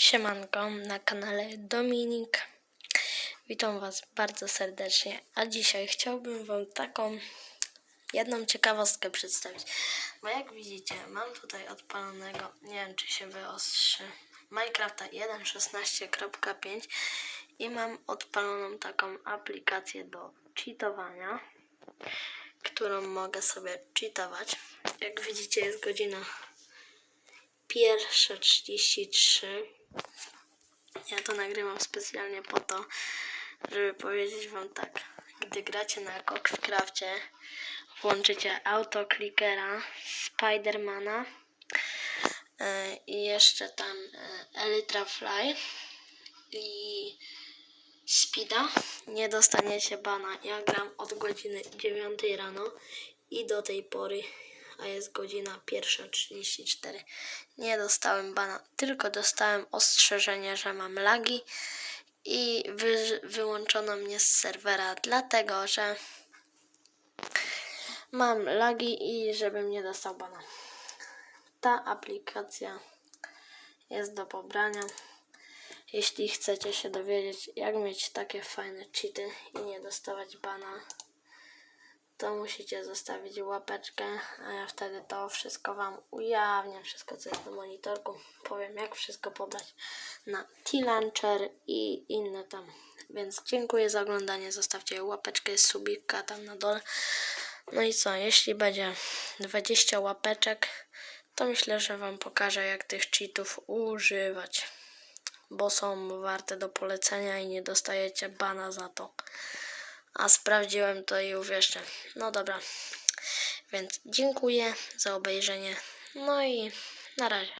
Siemanko na kanale Dominik. Witam Was bardzo serdecznie. A dzisiaj chciałbym Wam taką jedną ciekawostkę przedstawić. Bo jak widzicie, mam tutaj odpalonego, nie wiem czy się wyostrzy, Minecrafta 1.16.5 i mam odpaloną taką aplikację do cheatowania, którą mogę sobie cheatować. Jak widzicie, jest godzina pierwsze 33. Ja to nagrywam specjalnie po to, żeby powiedzieć wam tak. Gdy gracie na Coxcrafcie, włączycie autoklikera, Spidermana yy, i jeszcze tam yy, Elytra Fly i Speeda, nie dostaniecie bana. Ja gram od godziny 9 rano i do tej pory, a jest godzina 1.34. Nie dostałem bana, tylko dostałem ostrzeżenie, że mam lagi i wy, wyłączono mnie z serwera, dlatego że mam lagi i żebym nie dostał bana. Ta aplikacja jest do pobrania. Jeśli chcecie się dowiedzieć, jak mieć takie fajne cheaty i nie dostawać bana, to musicie zostawić łapeczkę, a ja wtedy to wszystko Wam ujawnię, wszystko co jest na monitorku. Powiem jak wszystko pobrać na T-Launcher i inne tam. Więc dziękuję za oglądanie, zostawcie łapeczkę, subika tam na dole. No i co, jeśli będzie 20 łapeczek, to myślę, że Wam pokażę jak tych cheatów używać bo są warte do polecenia i nie dostajecie bana za to. A sprawdziłem to i uwierzcie. No dobra. Więc dziękuję za obejrzenie. No i na razie.